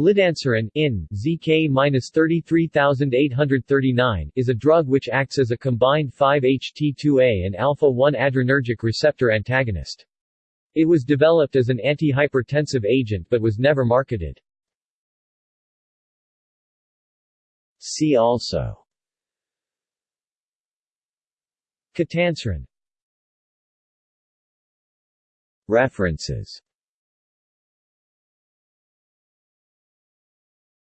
Lidanserin in ZK-33839 is a drug which acts as a combined 5-HT2A and alpha-1 adrenergic receptor antagonist. It was developed as an antihypertensive agent but was never marketed. See also Ketanserin References